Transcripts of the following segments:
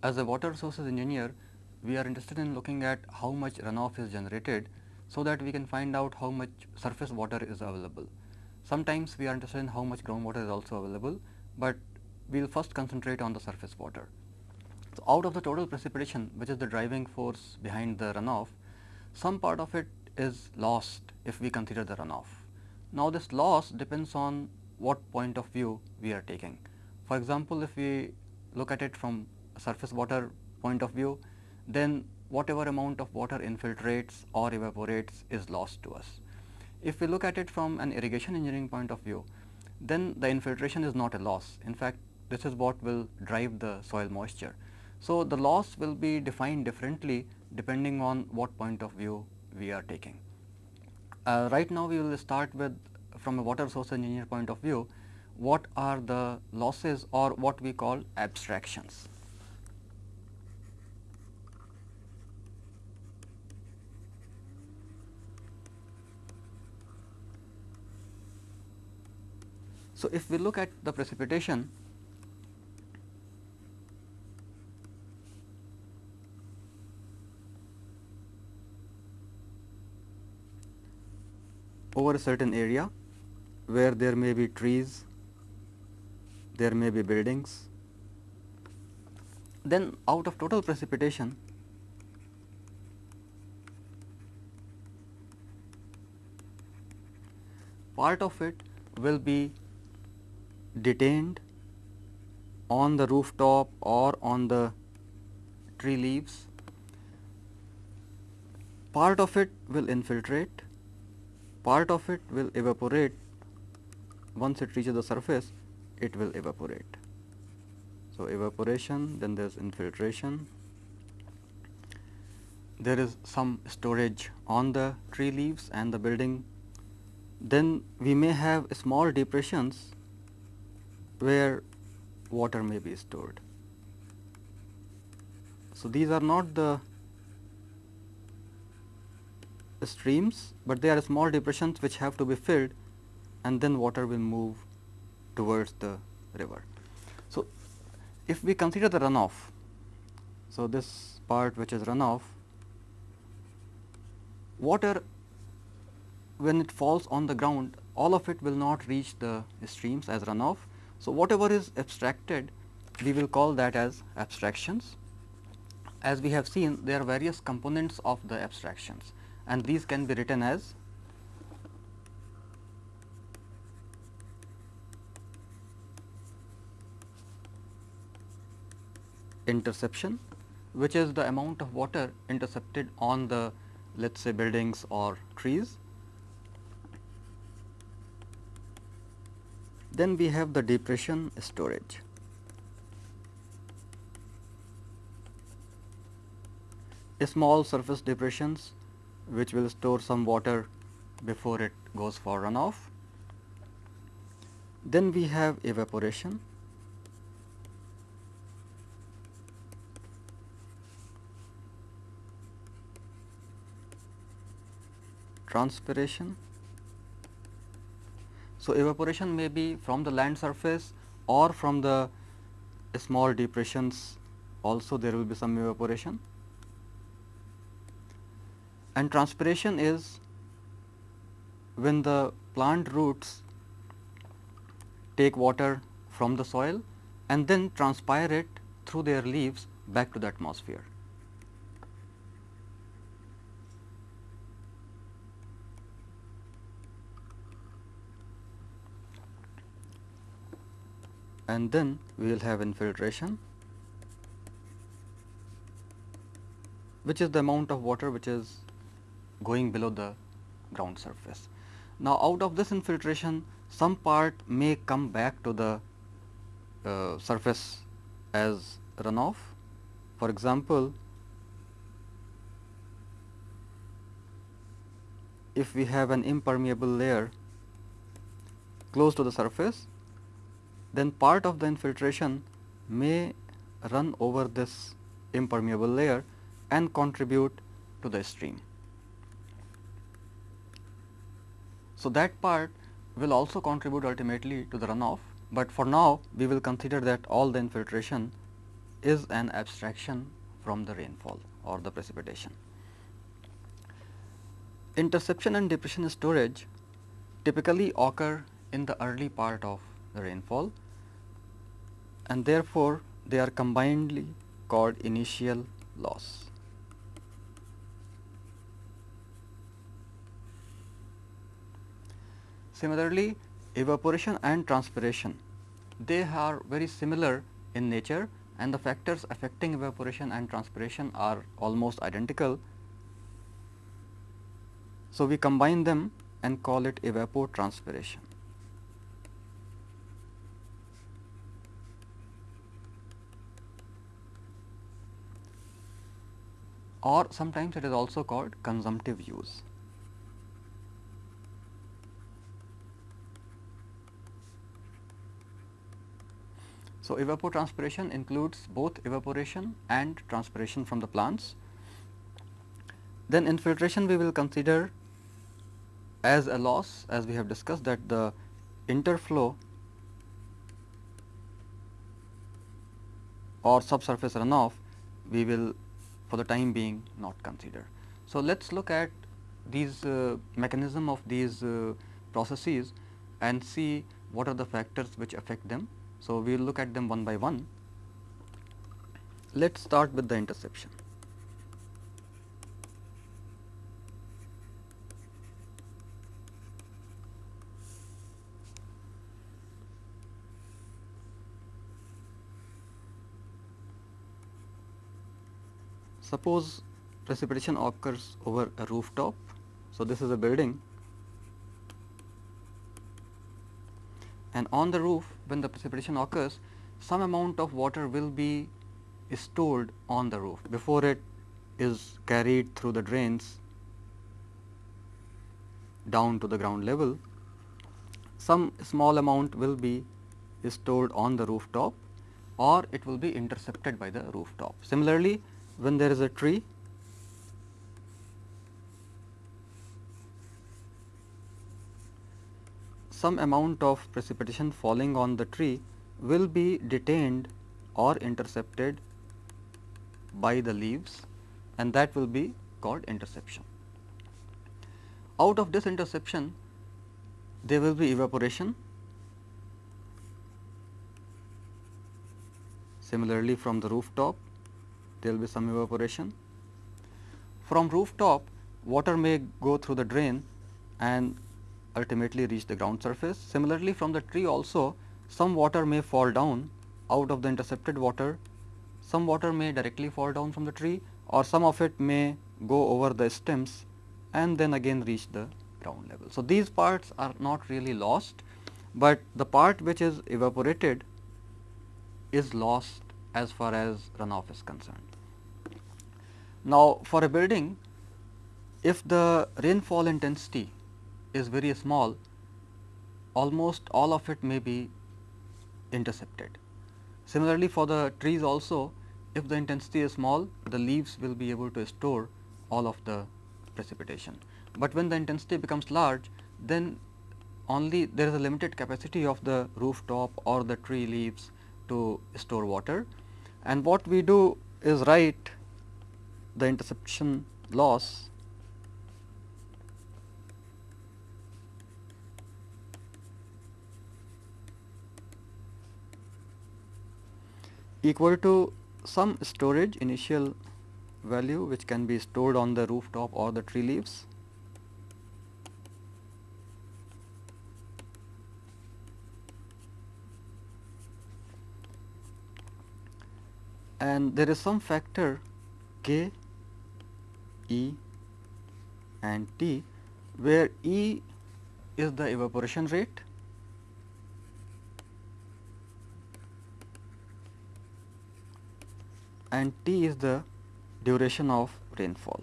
As a water resources engineer, we are interested in looking at how much runoff is generated so that we can find out how much surface water is available. Sometimes we are interested in how much groundwater is also available, but we will first concentrate on the surface water. So, out of the total precipitation which is the driving force behind the runoff, some part of it is lost if we consider the runoff. Now, this loss depends on what point of view we are taking. For example, if we look at it from surface water point of view, then whatever amount of water infiltrates or evaporates is lost to us. If we look at it from an irrigation engineering point of view, then the infiltration is not a loss. In fact, this is what will drive the soil moisture. So, the loss will be defined differently depending on what point of view we are taking. Uh, right now, we will start with from a water source engineer point of view, what are the losses or what we call abstractions. So, if we look at the precipitation, over a certain area where there may be trees, there may be buildings, then out of total precipitation part of it will be detained on the rooftop or on the tree leaves. Part of it will infiltrate, part of it will evaporate. Once it reaches the surface, it will evaporate. So, evaporation, then there is infiltration, there is some storage on the tree leaves and the building. Then we may have small depressions where water may be stored. So, these are not the streams, but they are small depressions which have to be filled and then water will move towards the river. So, if we consider the runoff, so this part which is runoff, water when it falls on the ground all of it will not reach the streams as runoff, so, whatever is abstracted we will call that as abstractions. As we have seen there are various components of the abstractions and these can be written as interception which is the amount of water intercepted on the let us say buildings or trees Then we have the depression storage. Small surface depressions which will store some water before it goes for runoff. Then we have evaporation. transpiration so, evaporation may be from the land surface or from the small depressions also there will be some evaporation and transpiration is when the plant roots take water from the soil and then transpire it through their leaves back to the atmosphere. And then we will have infiltration which is the amount of water which is going below the ground surface. Now, out of this infiltration some part may come back to the uh, surface as runoff. For example, if we have an impermeable layer close to the surface then part of the infiltration may run over this impermeable layer and contribute to the stream. So, that part will also contribute ultimately to the runoff, but for now we will consider that all the infiltration is an abstraction from the rainfall or the precipitation. Interception and depression storage typically occur in the early part of rainfall and therefore, they are combinedly called initial loss. Similarly, evaporation and transpiration they are very similar in nature and the factors affecting evaporation and transpiration are almost identical. So, we combine them and call it evapotranspiration. Or sometimes it is also called consumptive use. So, evapotranspiration includes both evaporation and transpiration from the plants. Then infiltration we will consider as a loss as we have discussed that the interflow or subsurface runoff we will for the time being not consider. So, let us look at these uh, mechanism of these uh, processes and see what are the factors which affect them. So, we will look at them one by one. Let us start with the interception. Suppose precipitation occurs over a rooftop. So, this is a building and on the roof when the precipitation occurs some amount of water will be stored on the roof before it is carried through the drains down to the ground level. Some small amount will be stored on the rooftop or it will be intercepted by the rooftop. Similarly, when there is a tree some amount of precipitation falling on the tree will be detained or intercepted by the leaves and that will be called interception. Out of this interception there will be evaporation similarly from the rooftop there will be some evaporation. From rooftop water may go through the drain and ultimately reach the ground surface. Similarly, from the tree also some water may fall down out of the intercepted water, some water may directly fall down from the tree or some of it may go over the stems and then again reach the ground level. So, these parts are not really lost, but the part which is evaporated is lost as far as runoff is concerned. Now, for a building if the rainfall intensity is very small almost all of it may be intercepted. Similarly, for the trees also if the intensity is small the leaves will be able to store all of the precipitation. But when the intensity becomes large then only there is a limited capacity of the rooftop or the tree leaves to store water and what we do is write the interception loss equal to some storage initial value which can be stored on the rooftop or the tree leaves and there is some factor K, E and T where E is the evaporation rate and T is the duration of rainfall.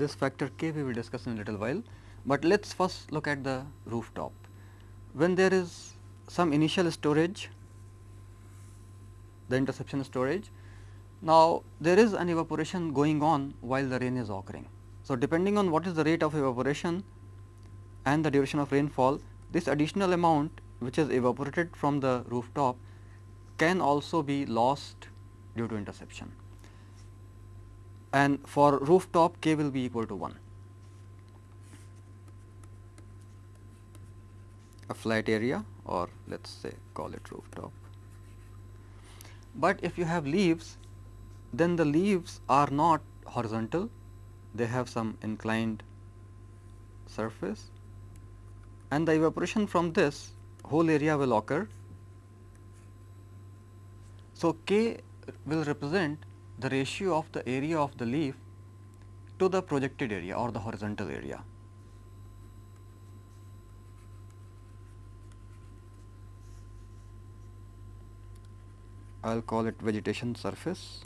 This factor k we will discuss in a little while, but let us first look at the rooftop. When there is some initial storage, the interception storage, now there is an evaporation going on while the rain is occurring. So, depending on what is the rate of evaporation and the duration of rainfall, this additional amount which is evaporated from the rooftop can also be lost due to interception and for rooftop k will be equal to 1. a flat area or let us say call it rooftop. But if you have leaves then the leaves are not horizontal they have some inclined surface and the evaporation from this whole area will occur. So, K will represent the ratio of the area of the leaf to the projected area or the horizontal area. I will call it vegetation surface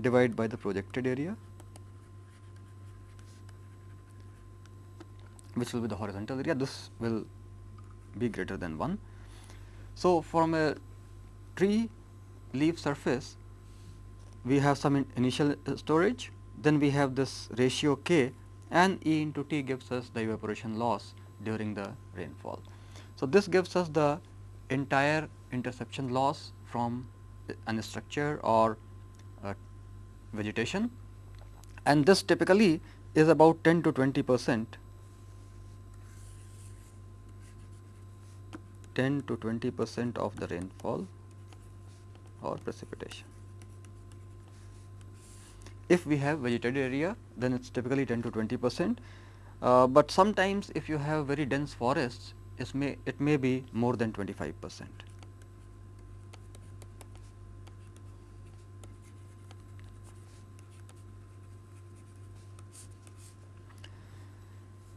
divide by the projected area which will be the horizontal area this will be greater than 1. So, from a tree leaf surface we have some in initial uh, storage then we have this ratio k and E into T gives us the evaporation loss during the rainfall. So, this gives us the entire interception loss from an structure or vegetation and this typically is about 10 to 20 percent 10 to 20 percent of the rainfall or precipitation. If we have vegetated area then it is typically 10 to 20 percent, uh, but sometimes if you have very dense forests it may, it may be more than 25 percent.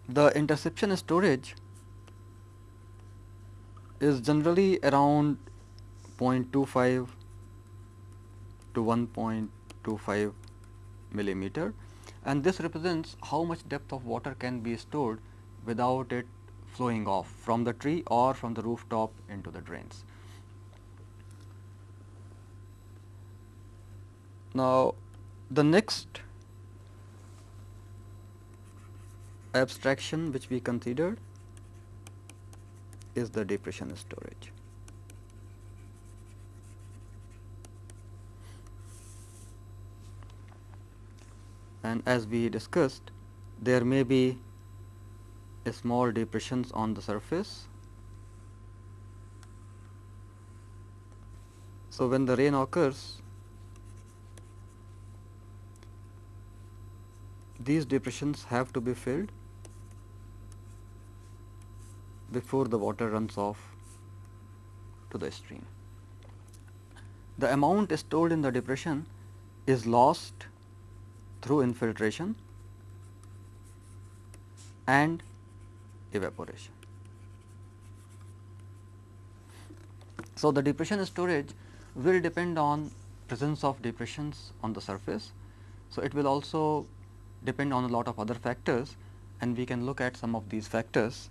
The interception storage is generally around 0.25 to 1.25 millimeter and this represents how much depth of water can be stored without it flowing off from the tree or from the rooftop into the drains. Now, the next abstraction which we considered is the depression storage. And as we discussed, there may be small depressions on the surface. So, when the rain occurs, these depressions have to be filled before the water runs off to the stream. The amount stored in the depression is lost through infiltration and evaporation. So, the depression storage will depend on presence of depressions on the surface. So, it will also depend on a lot of other factors and we can look at some of these factors.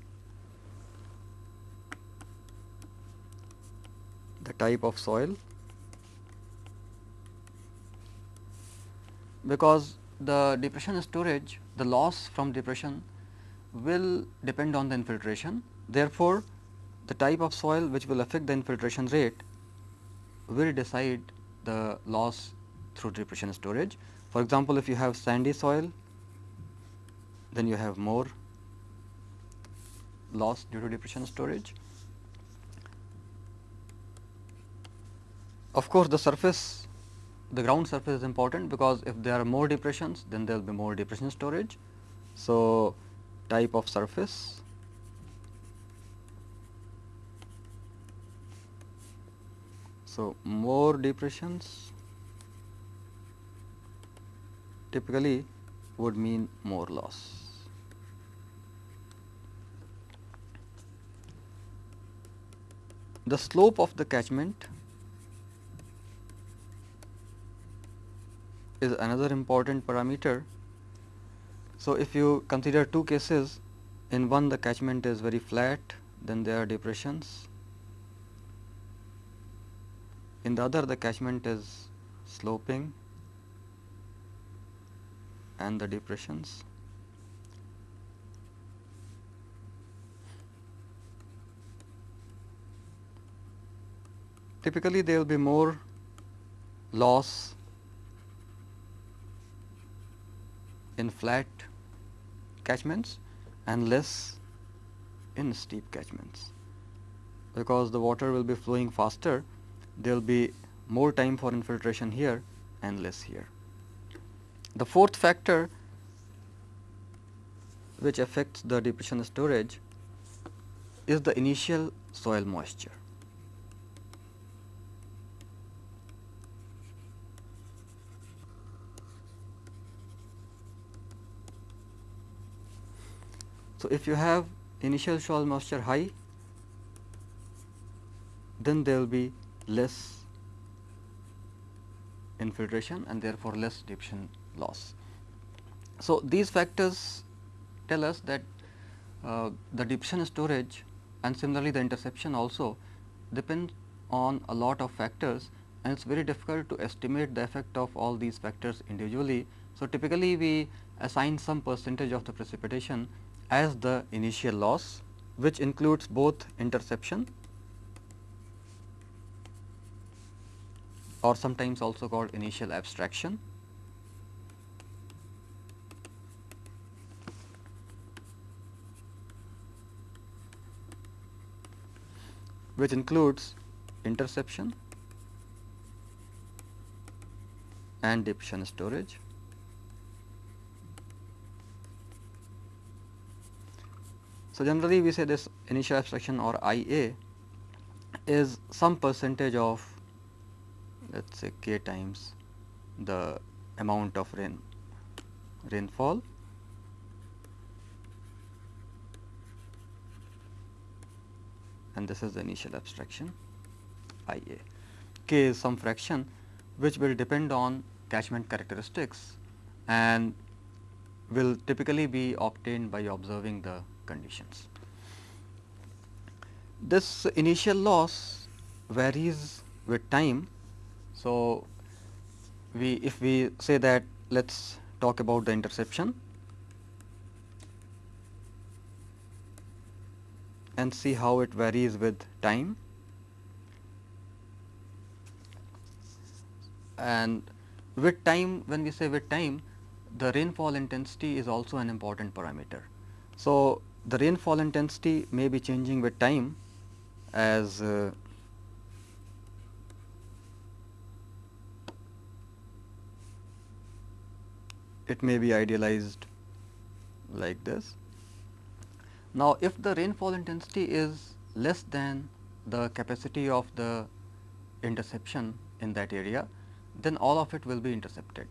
Type of soil because the depression storage the loss from depression will depend on the infiltration. Therefore, the type of soil which will affect the infiltration rate will decide the loss through depression storage. For example, if you have sandy soil, then you have more loss due to depression storage. Of course, the surface the ground surface is important because if there are more depressions then there will be more depression storage. So, type of surface So, more depressions typically would mean more loss. The slope of the catchment is another important parameter so, if you consider two cases in one the catchment is very flat then there are depressions in the other the catchment is sloping and the depressions. Typically, there will be more loss in flat catchments and less in steep catchments. Because the water will be flowing faster, there will be more time for infiltration here and less here. The fourth factor which affects the depression storage is the initial soil moisture. So, if you have initial soil moisture high, then there will be less infiltration and therefore less depression loss. So, these factors tell us that uh, the depression storage and similarly the interception also depend on a lot of factors and it is very difficult to estimate the effect of all these factors individually. So, typically we assign some percentage of the precipitation as the initial loss which includes both interception or sometimes also called initial abstraction. which includes interception and depression storage. So, generally we say this initial abstraction or IA is some percentage of let us say k times the amount of rain rainfall and this is the initial abstraction I A. K is some fraction which will depend on catchment characteristics and will typically be obtained by observing the conditions. This initial loss varies with time. So, we if we say that let us talk about the interception and see how it varies with time. And with time when we say with time the rainfall intensity is also an important parameter. So, the rainfall intensity may be changing with time as uh, it may be idealized like this. Now, if the rainfall intensity is less than the capacity of the interception in that area, then all of it will be intercepted.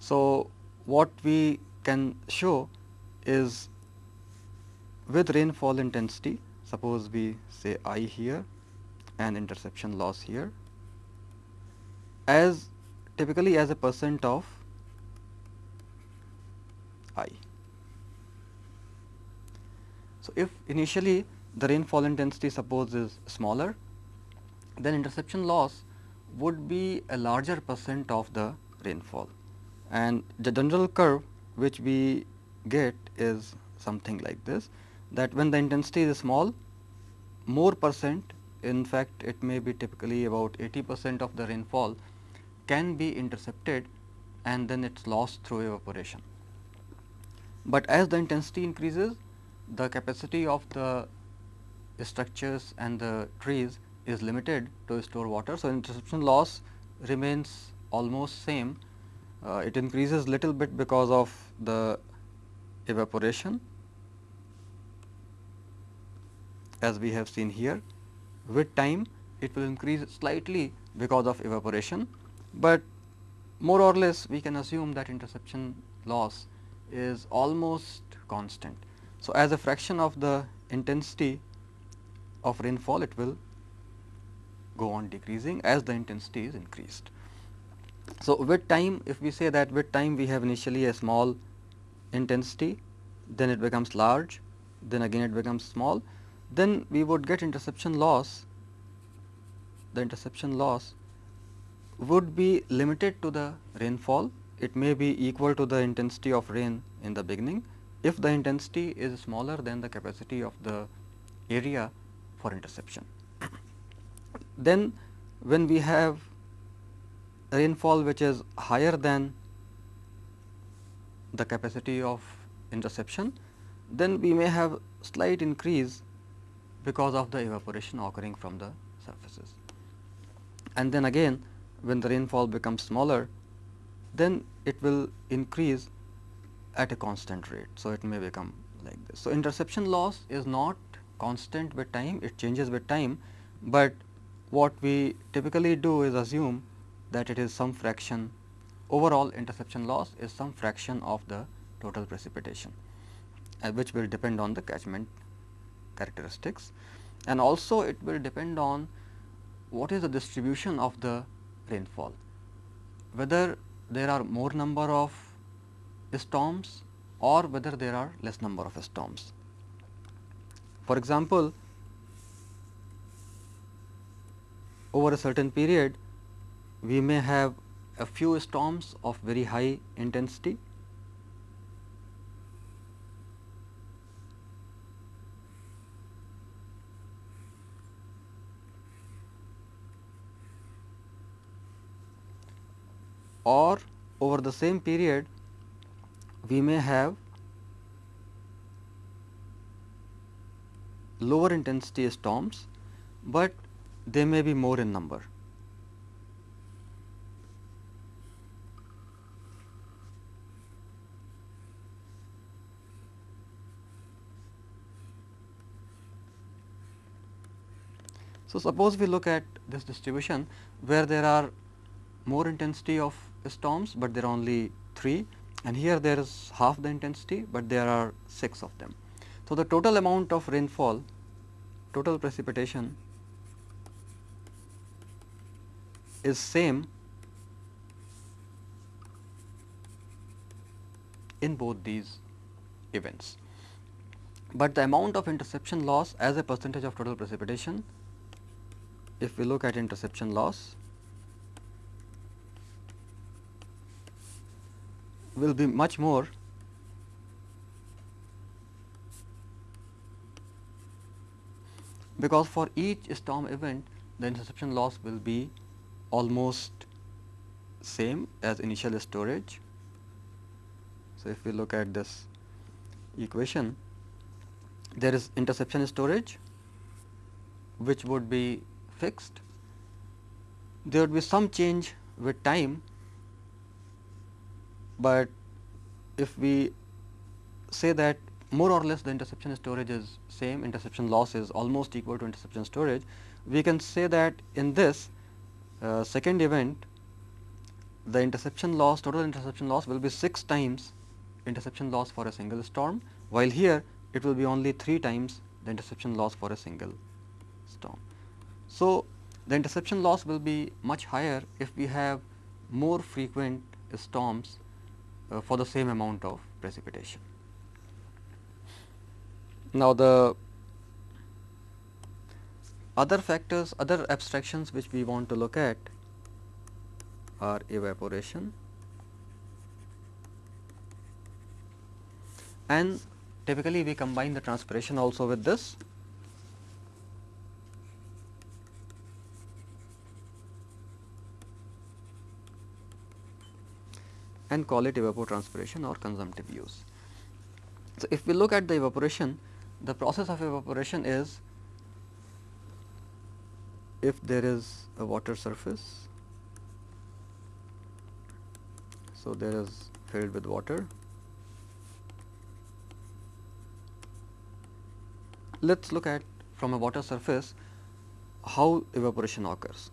So, what we can show is with rainfall intensity suppose we say I here and interception loss here. As typically as a percent of I. So, if initially the rainfall intensity suppose is smaller then interception loss would be a larger percent of the rainfall. And the general curve which we get is something like this that when the intensity is small more percent in fact it may be typically about 80 percent of the rainfall can be intercepted and then it is lost through evaporation. But as the intensity increases the capacity of the structures and the trees is limited to store water. So, interception loss remains almost same uh, it increases little bit because of the evaporation as we have seen here. With time it will increase slightly because of evaporation, but more or less we can assume that interception loss is almost constant. So, as a fraction of the intensity of rainfall it will go on decreasing as the intensity is increased. So, with time if we say that with time we have initially a small intensity then it becomes large then again it becomes small then we would get interception loss the interception loss would be limited to the rainfall. It may be equal to the intensity of rain in the beginning if the intensity is smaller than the capacity of the area for interception. then when we have rainfall which is higher than the capacity of interception, then we may have slight increase because of the evaporation occurring from the surfaces. And then again when the rainfall becomes smaller, then it will increase at a constant rate. So, it may become like this. So, interception loss is not constant with time, it changes with time, but what we typically do is assume that it is some fraction overall interception loss is some fraction of the total precipitation uh, which will depend on the catchment characteristics. And also it will depend on what is the distribution of the rainfall. Whether there are more number of storms or whether there are less number of storms. For example, over a certain period we may have a few storms of very high intensity or over the same period we may have lower intensity storms, but they may be more in number. So, suppose we look at this distribution where there are more intensity of storms, but there are only 3 and here there is half the intensity, but there are 6 of them. So, the total amount of rainfall total precipitation is same in both these events, but the amount of interception loss as a percentage of total precipitation if we look at interception loss will be much more because for each storm event the interception loss will be almost same as initial storage. So, if we look at this equation there is interception storage which would be fixed. There would be some change with time, but if we say that more or less the interception storage is same, interception loss is almost equal to interception storage, we can say that in this uh, second event the interception loss total interception loss will be 6 times interception loss for a single storm, while here it will be only 3 times the interception loss for a single storm. So, the interception loss will be much higher if we have more frequent storms Uh, for the same amount of precipitation. Now, the other factors, other abstractions which we want to look at are evaporation and typically we combine the transpiration also with this and call it evapotranspiration or consumptive use. So, if we look at the evaporation, the process of evaporation is if there is a water surface, so there is filled with water. Let us look at from a water surface how evaporation occurs.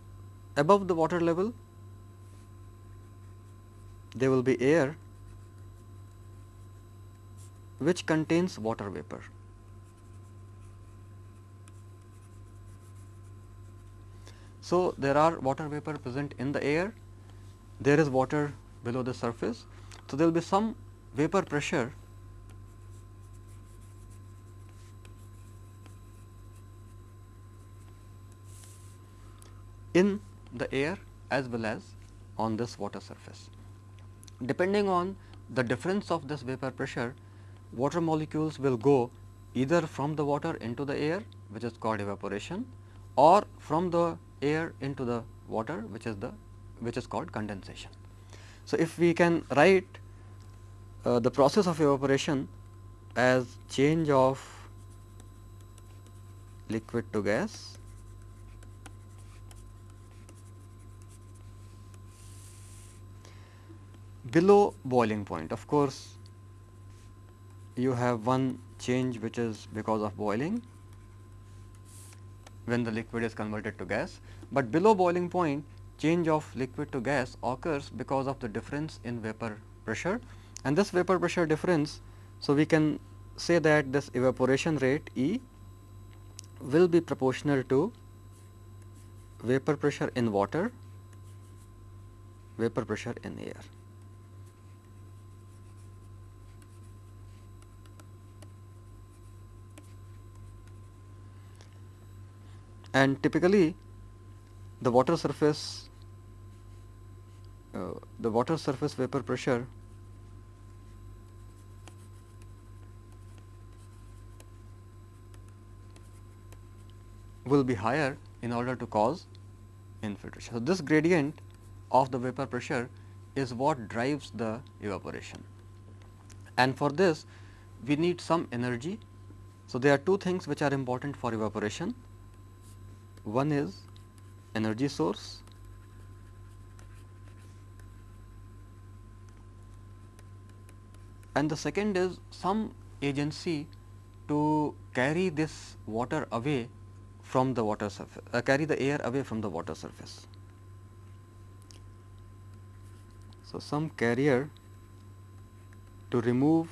Above the water level there will be air which contains water vapor. So, there are water vapor present in the air, there is water below the surface. So, there will be some vapor pressure in the air as well as on this water surface. Depending on the difference of this vapor pressure, water molecules will go either from the water into the air which is called evaporation or from the air into the water which is the which is called condensation. So, if we can write uh, the process of evaporation as change of liquid to gas below boiling point. Of course, you have one change which is because of boiling when the liquid is converted to gas, but below boiling point change of liquid to gas occurs because of the difference in vapor pressure and this vapor pressure difference. So, we can say that this evaporation rate E will be proportional to vapor pressure in water, vapor pressure in air. And typically the water surface uh, the water surface vapor pressure will be higher in order to cause infiltration. So, this gradient of the vapor pressure is what drives the evaporation and for this we need some energy. So, there are two things which are important for evaporation. One is energy source and the second is some agency to carry this water away from the water surface, uh, carry the air away from the water surface. So, some carrier to remove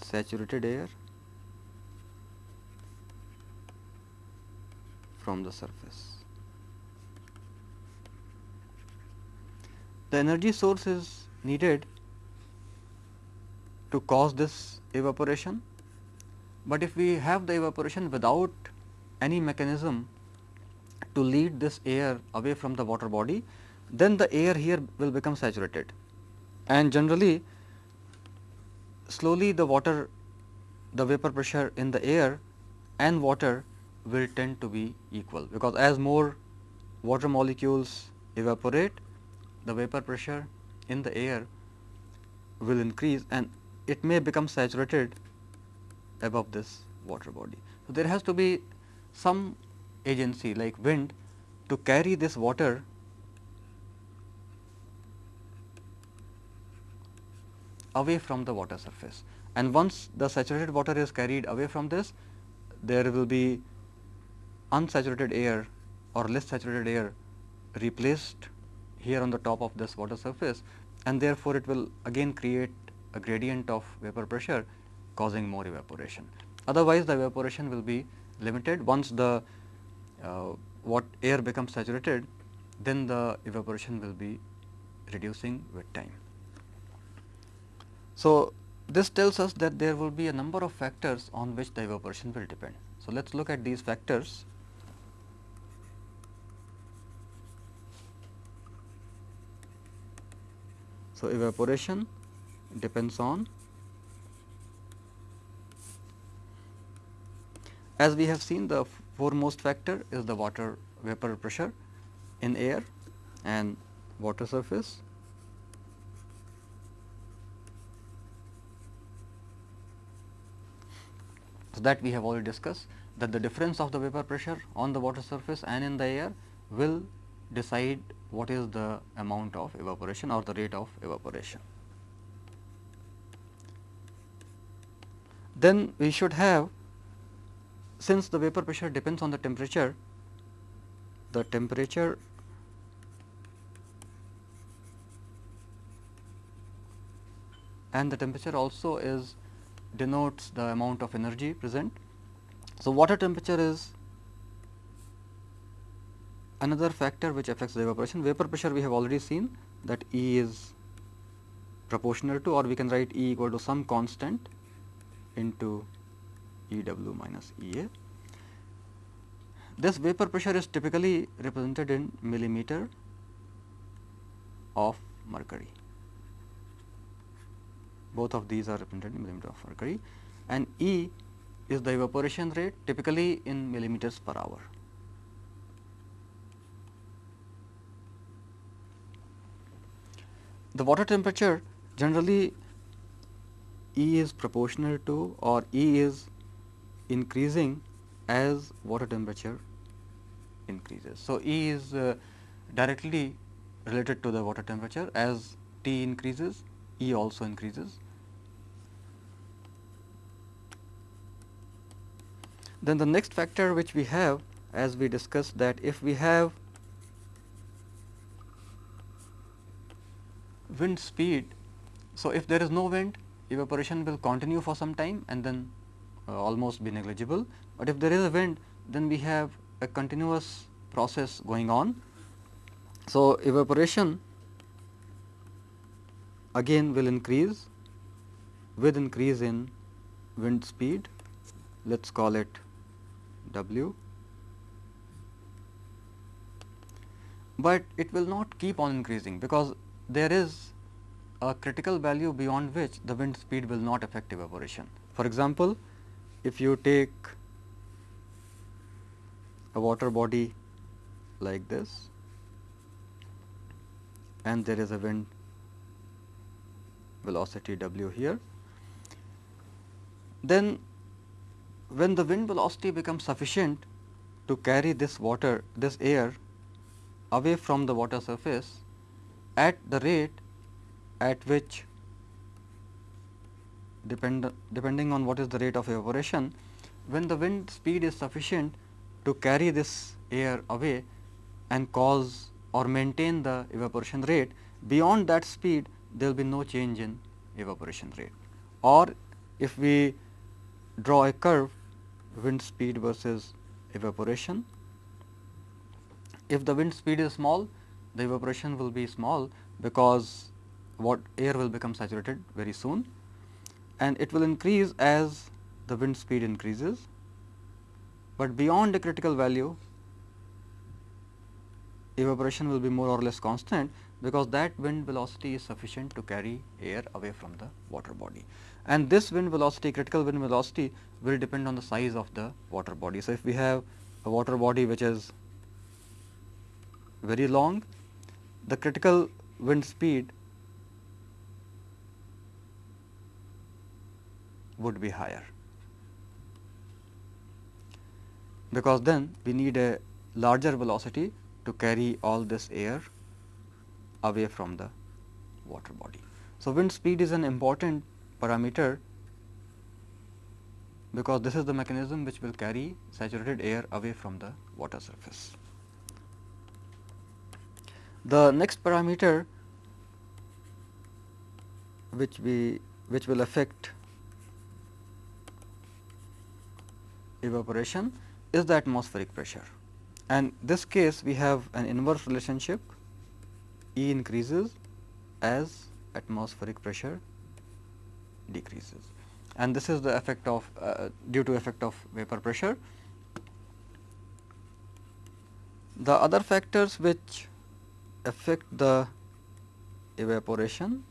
saturated air from the surface. The energy source is needed to cause this evaporation but if we have the evaporation without any mechanism to lead this air away from the water body, then the air here will become saturated and generally slowly the water the vapor pressure in the air and water will tend to be equal because as more water molecules evaporate the vapor pressure in the air will increase and it may become saturated above this water body. So, there has to be some agency like wind to carry this water away from the water surface and once the saturated water is carried away from this there will be unsaturated air or less saturated air replaced here on the top of this water surface and therefore, it will again create a gradient of vapor pressure causing more evaporation. Otherwise, the evaporation will be limited once the uh, what air becomes saturated then the evaporation will be reducing with time. So, this tells us that there will be a number of factors on which the evaporation will depend. So, let us look at these factors. So, evaporation depends on As we have seen the foremost factor is the water vapor pressure in air and water surface. So, that we have already discussed that the difference of the vapor pressure on the water surface and in the air will decide what is the amount of evaporation or the rate of evaporation. Then we should have since the vapor pressure depends on the temperature, the temperature and the temperature also is denotes the amount of energy present. So, water temperature is another factor which affects the evaporation. Vapor pressure we have already seen that E is proportional to or we can write E equal to some constant into E w minus E a. This vapor pressure is typically represented in millimeter of mercury. Both of these are represented in millimeter of mercury and E is the evaporation rate typically in millimeters per hour. The water temperature generally E is proportional to or E is increasing as water temperature increases. So, E is uh, directly related to the water temperature as T increases E also increases. Then the next factor which we have as we discussed that if we have wind speed. So, if there is no wind evaporation will continue for some time and then uh, almost be negligible, but if there is a wind then we have a continuous process going on. So, evaporation again will increase with increase in wind speed let us call it W, but it will not keep on increasing because there is a critical value beyond which the wind speed will not affect evaporation. For example, if you take a water body like this and there is a wind velocity w here, then when the wind velocity becomes sufficient to carry this water this air away from the water surface at the rate at which depend, depending on what is the rate of evaporation when the wind speed is sufficient to carry this air away and cause or maintain the evaporation rate beyond that speed there will be no change in evaporation rate or if we draw a curve wind speed versus evaporation. If the wind speed is small, the evaporation will be small because what air will become saturated very soon and it will increase as the wind speed increases, but beyond a critical value evaporation will be more or less constant because that wind velocity is sufficient to carry air away from the water body. And this wind velocity, critical wind velocity will depend on the size of the water body. So, if we have a water body which is very long, the critical wind speed would be higher, because then we need a larger velocity to carry all this air away from the water body. So, wind speed is an important parameter because this is the mechanism which will carry saturated air away from the water surface. The next parameter which we which will affect evaporation is the atmospheric pressure. And this case we have an inverse relationship. E increases as atmospheric pressure decreases. And this is the effect of uh, due to effect of vapor pressure. The other factors which affect the evaporation.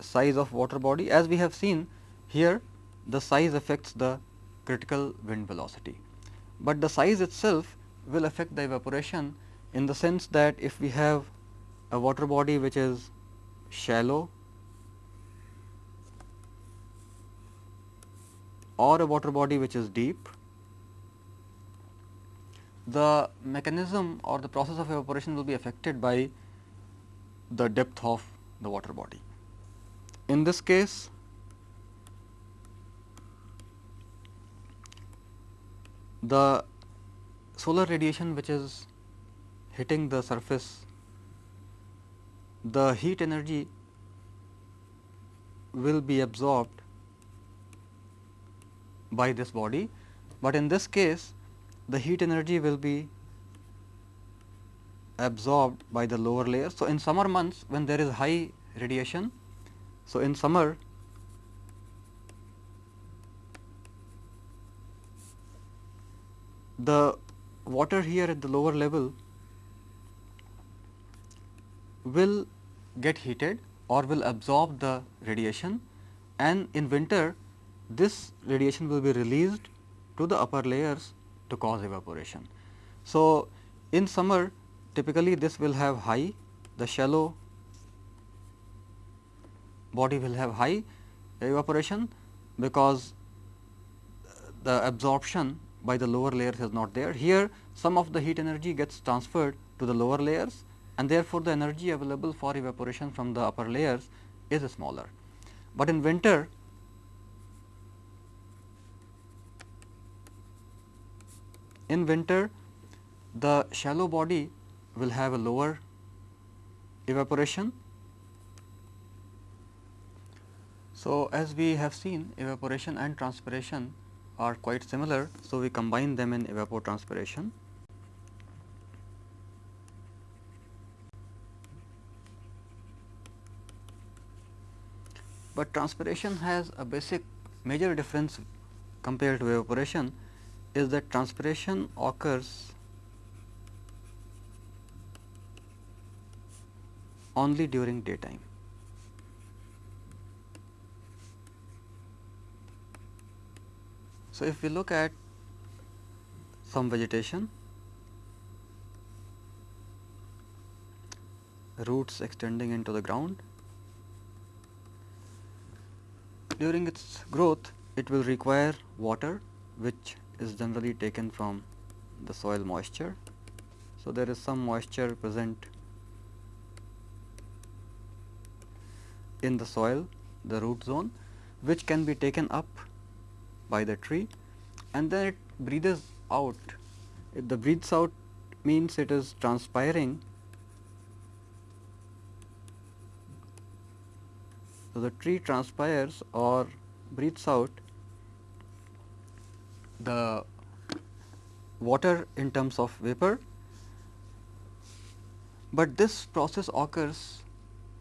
Size of water body. As we have seen here the size affects the critical wind velocity, but the size itself will affect the evaporation in the sense that if we have a water body which is shallow or a water body which is deep, the mechanism or the process of evaporation will be affected by the depth of the water body. In this case, the solar radiation which is hitting the surface the heat energy will be absorbed by this body, but in this case the heat energy will be absorbed by the lower layer. So, in summer months when there is high radiation, so in summer the water here at the lower level will get heated or will absorb the radiation and in winter this radiation will be released to the upper layers to cause evaporation. So, in summer typically this will have high the shallow body will have high evaporation because the absorption by the lower layers is not there. Here some of the heat energy gets transferred to the lower layers and therefore, the energy available for evaporation from the upper layers is smaller. But in winter in winter the shallow body will have a lower evaporation So, as we have seen evaporation and transpiration are quite similar. So, we combine them in evapotranspiration. But transpiration has a basic major difference compared to evaporation is that transpiration occurs only during daytime. So, if we look at some vegetation, roots extending into the ground, during its growth it will require water which is generally taken from the soil moisture. So, there is some moisture present in the soil the root zone which can be taken up by the tree and then it breathes out. If the breathes out means it is transpiring. So, the tree transpires or breathes out the water in terms of vapor, but this process occurs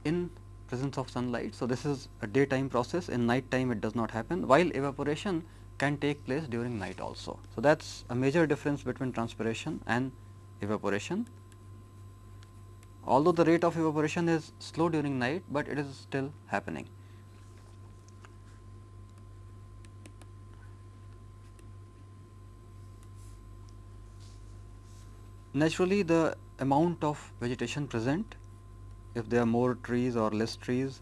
in presence of sunlight. So, this is a daytime process in night time it does not happen while evaporation can take place during night also. So, that is a major difference between transpiration and evaporation. Although the rate of evaporation is slow during night, but it is still happening. Naturally, the amount of vegetation present, if there are more trees or less trees,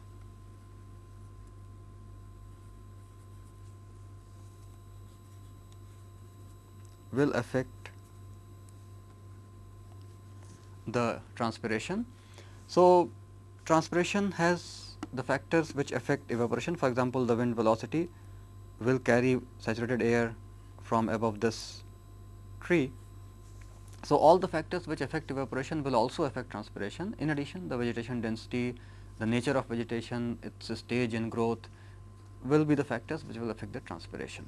will affect the transpiration. So, transpiration has the factors which affect evaporation for example, the wind velocity will carry saturated air from above this tree. So, all the factors which affect evaporation will also affect transpiration. In addition, the vegetation density, the nature of vegetation, its stage in growth will be the factors which will affect the transpiration.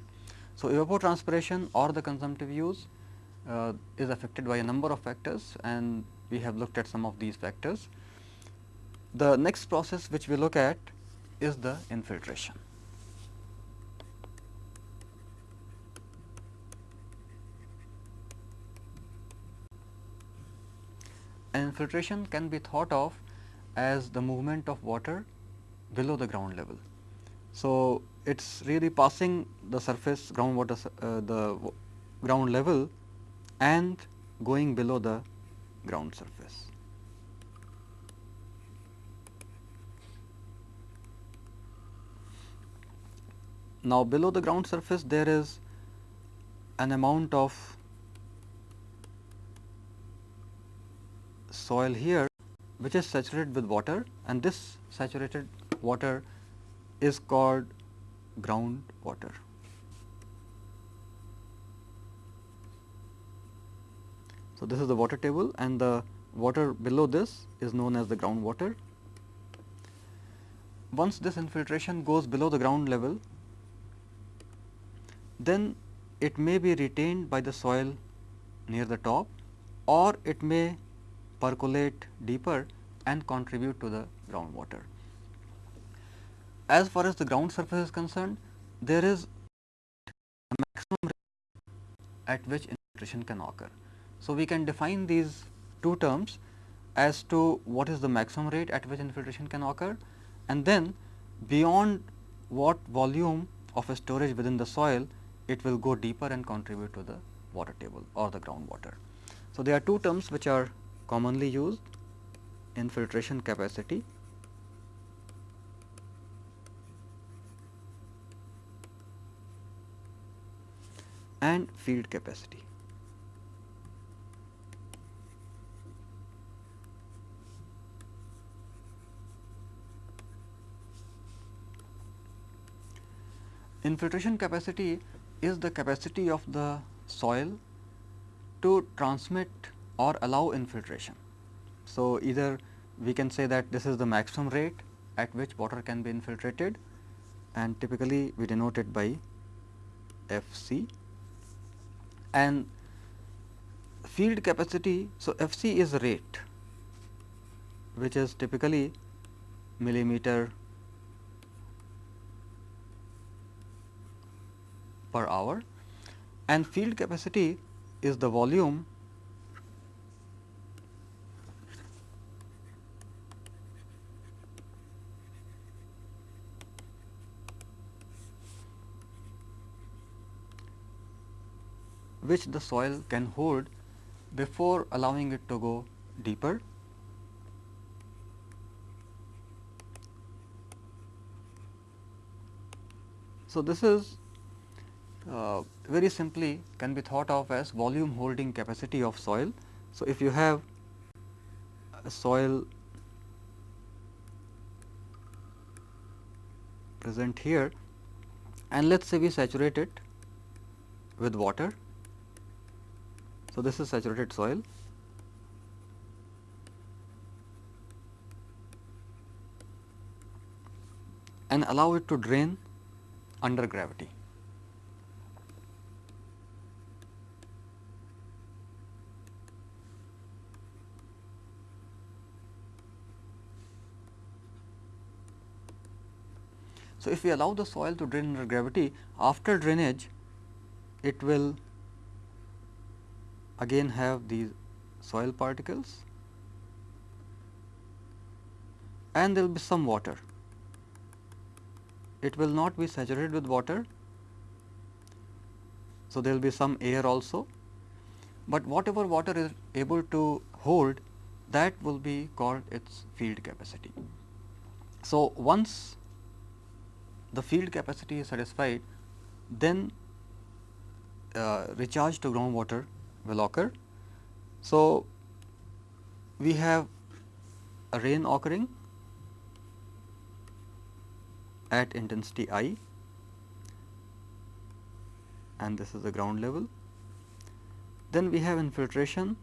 So, evapotranspiration or the consumptive use uh, is affected by a number of factors and we have looked at some of these factors. The next process which we look at is the infiltration. Infiltration can be thought of as the movement of water below the ground level. So, it is really passing the surface groundwater uh, the ground level and going below the ground surface. Now, below the ground surface there is an amount of soil here which is saturated with water and this saturated water is called ground water. So, this is the water table and the water below this is known as the ground water. Once this infiltration goes below the ground level, then it may be retained by the soil near the top or it may percolate deeper and contribute to the groundwater as far as the ground surface is concerned, there is a maximum rate at which infiltration can occur. So, we can define these two terms as to what is the maximum rate at which infiltration can occur and then beyond what volume of a storage within the soil it will go deeper and contribute to the water table or the groundwater. So, there are two terms which are commonly used infiltration capacity and field capacity. Infiltration capacity is the capacity of the soil to transmit or allow infiltration. So, either we can say that this is the maximum rate at which water can be infiltrated and typically we denote it by F c and field capacity. So, F c is rate which is typically millimeter per hour and field capacity is the volume which the soil can hold before allowing it to go deeper. So, this is uh, very simply can be thought of as volume holding capacity of soil. So, if you have a soil present here and let us say we saturate it with water so, this is saturated soil. and allow it to drain under gravity. So, if we allow the soil to drain under gravity, after drainage, it will again have these soil particles and there will be some water. It will not be saturated with water. So, there will be some air also, but whatever water is able to hold that will be called its field capacity. So, once the field capacity is satisfied, then uh, recharge to groundwater will occur. So, we have a rain occurring at intensity I and this is the ground level. Then we have infiltration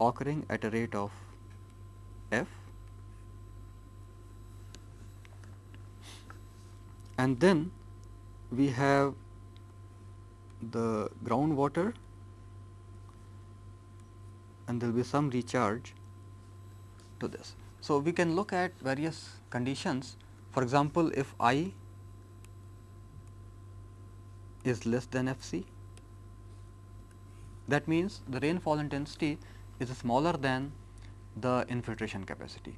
occurring at a rate of F and then we have the groundwater and there will be some recharge to this. So, we can look at various conditions for example, if I is less than F c that means the rainfall intensity is smaller than the infiltration capacity.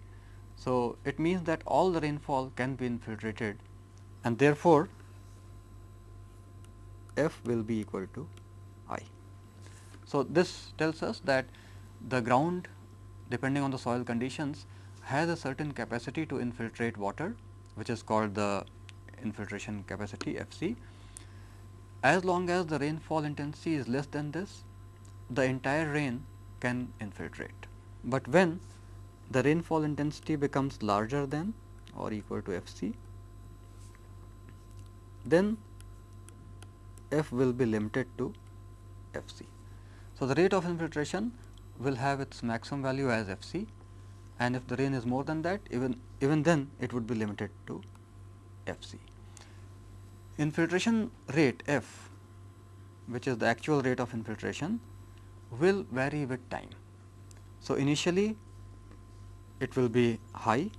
So, it means that all the rainfall can be infiltrated and therefore, F will be equal to I. So, this tells us that the ground depending on the soil conditions has a certain capacity to infiltrate water which is called the infiltration capacity F c. As long as the rainfall intensity is less than this, the entire rain can infiltrate. But when the rainfall intensity becomes larger than or equal to F c, then F will be limited to F c. So, the rate of infiltration will have its maximum value as f c and if the rain is more than that even even then it would be limited to f c. Infiltration rate f which is the actual rate of infiltration will vary with time. So, initially it will be high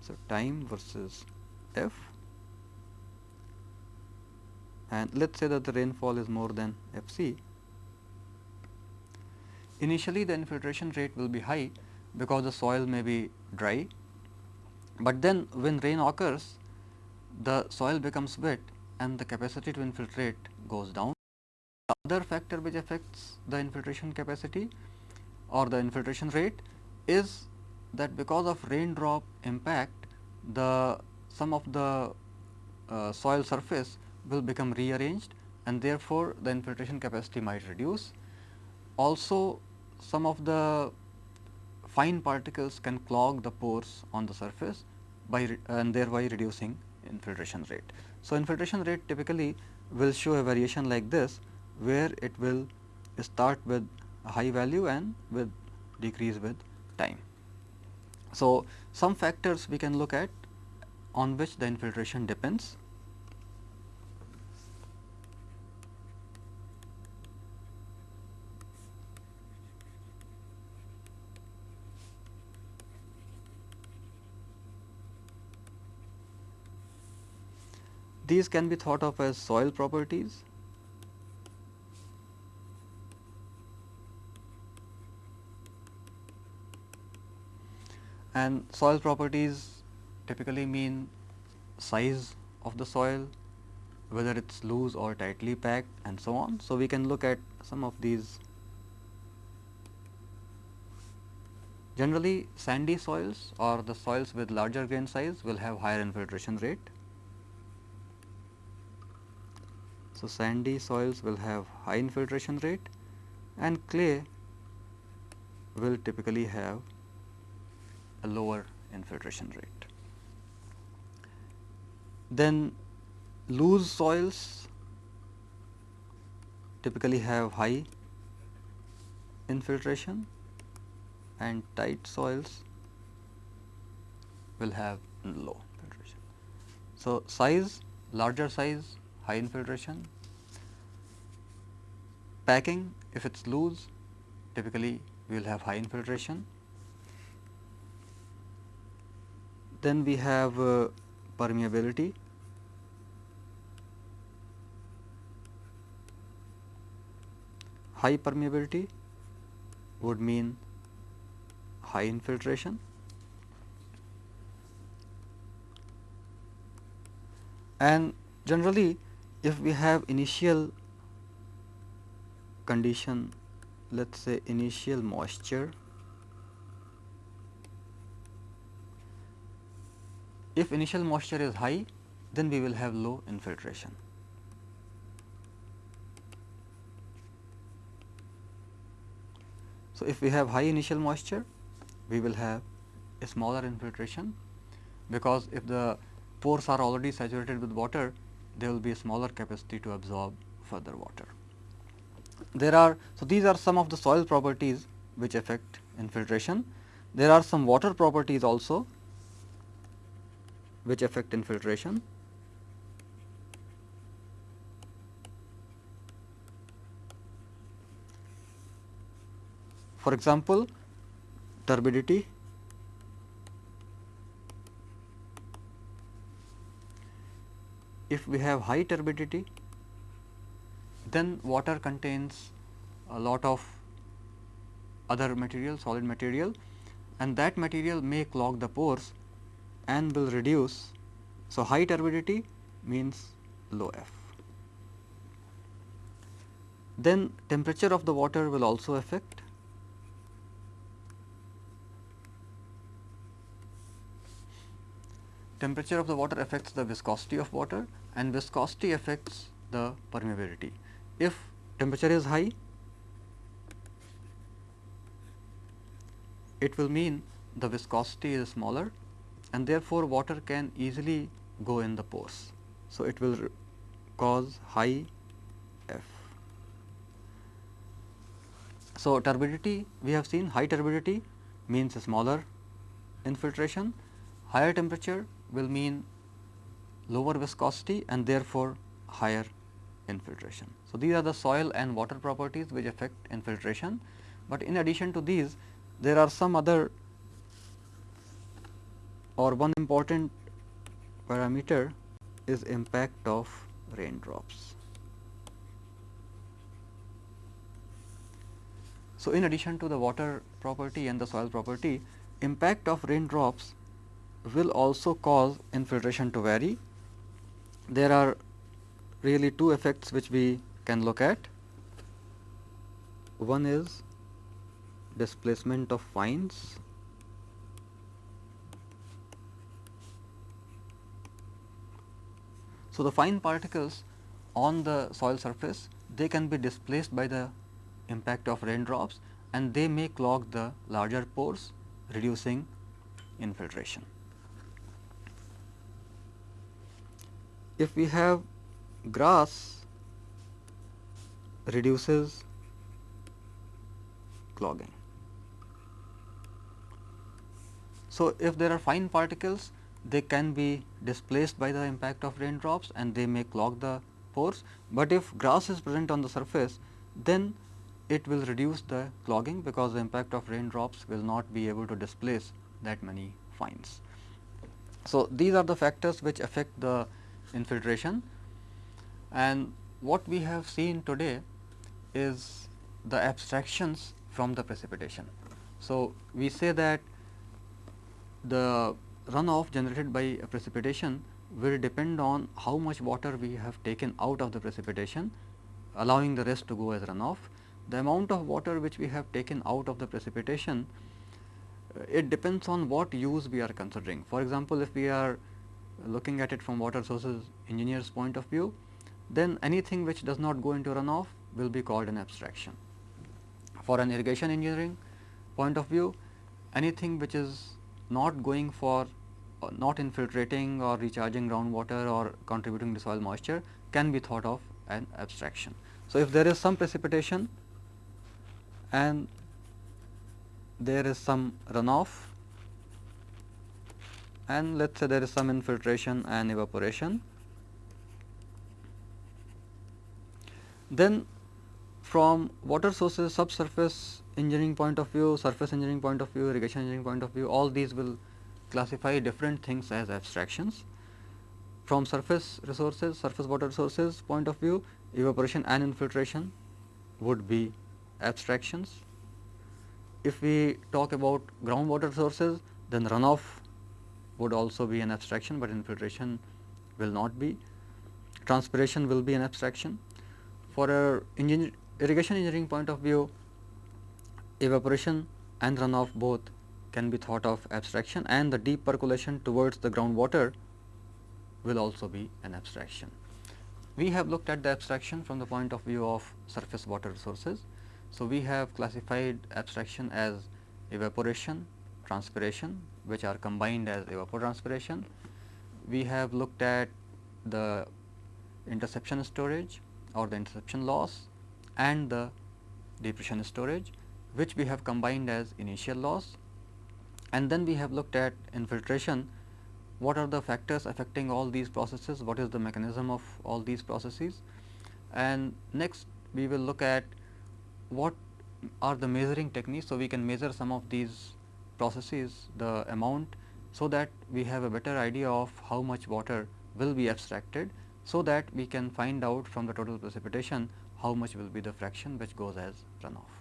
so time versus f and let us say that the rainfall is more than Fc, initially the infiltration rate will be high because the soil may be dry, but then when rain occurs the soil becomes wet and the capacity to infiltrate goes down. The other factor which affects the infiltration capacity or the infiltration rate is that because of raindrop impact the some of the uh, soil surface will become rearranged and therefore, the infiltration capacity might reduce. Also some of the fine particles can clog the pores on the surface by and thereby reducing infiltration rate. So, infiltration rate typically will show a variation like this where it will start with a high value and with decrease with time. So, some factors we can look at on which the infiltration depends. These can be thought of as soil properties and soil properties typically mean size of the soil, whether it is loose or tightly packed and so on. So, we can look at some of these. Generally sandy soils or the soils with larger grain size will have higher infiltration rate. So, sandy soils will have high infiltration rate and clay will typically have a lower infiltration rate. Then loose soils typically have high infiltration and tight soils will have low infiltration. So, size larger size high infiltration, packing if it is loose typically we will have high infiltration. Then we have uh, permeability. High permeability would mean high infiltration. And generally if we have initial condition let us say initial moisture If initial moisture is high, then we will have low infiltration. So, if we have high initial moisture, we will have a smaller infiltration because if the pores are already saturated with water, there will be a smaller capacity to absorb further water. There are, so these are some of the soil properties which affect infiltration. There are some water properties also which affect infiltration. For example, turbidity if we have high turbidity then water contains a lot of other material solid material and that material may clog the pores and will reduce. So, high turbidity means low F. Then temperature of the water will also affect. Temperature of the water affects the viscosity of water and viscosity affects the permeability. If temperature is high, it will mean the viscosity is smaller and therefore, water can easily go in the pores. So, it will cause high F. So, turbidity we have seen high turbidity means a smaller infiltration, higher temperature will mean lower viscosity and therefore higher infiltration. So, these are the soil and water properties which affect infiltration, but in addition to these there are some other or one important parameter is impact of raindrops. So, in addition to the water property and the soil property, impact of raindrops will also cause infiltration to vary. There are really two effects which we can look at. One is displacement of fines So, the fine particles on the soil surface they can be displaced by the impact of raindrops and they may clog the larger pores reducing infiltration. If we have grass reduces clogging. So, if there are fine particles they can be displaced by the impact of raindrops and they may clog the pores, but if grass is present on the surface then it will reduce the clogging because the impact of raindrops will not be able to displace that many fines. So, these are the factors which affect the infiltration and what we have seen today is the abstractions from the precipitation. So, we say that the runoff generated by a precipitation will depend on how much water we have taken out of the precipitation allowing the rest to go as runoff. The amount of water which we have taken out of the precipitation uh, it depends on what use we are considering. For example, if we are looking at it from water sources engineers point of view, then anything which does not go into runoff will be called an abstraction. For an irrigation engineering point of view, anything which is not going for uh, not infiltrating or recharging groundwater or contributing to soil moisture can be thought of an abstraction. So, if there is some precipitation and there is some runoff and let us say there is some infiltration and evaporation, then from water sources subsurface engineering point of view, surface engineering point of view, irrigation engineering point of view all these will classify different things as abstractions. From surface resources, surface water resources point of view, evaporation and infiltration would be abstractions. If we talk about groundwater sources, then runoff would also be an abstraction, but infiltration will not be. Transpiration will be an abstraction. For a engineer, irrigation engineering point of view, evaporation and runoff both can be thought of abstraction and the deep percolation towards the groundwater will also be an abstraction. We have looked at the abstraction from the point of view of surface water resources. So, we have classified abstraction as evaporation, transpiration which are combined as evapotranspiration. We have looked at the interception storage or the interception loss and the depression storage which we have combined as initial loss and then we have looked at infiltration what are the factors affecting all these processes what is the mechanism of all these processes and next we will look at what are the measuring techniques. So, we can measure some of these processes the amount so that we have a better idea of how much water will be abstracted so that we can find out from the total precipitation how much will be the fraction which goes as runoff.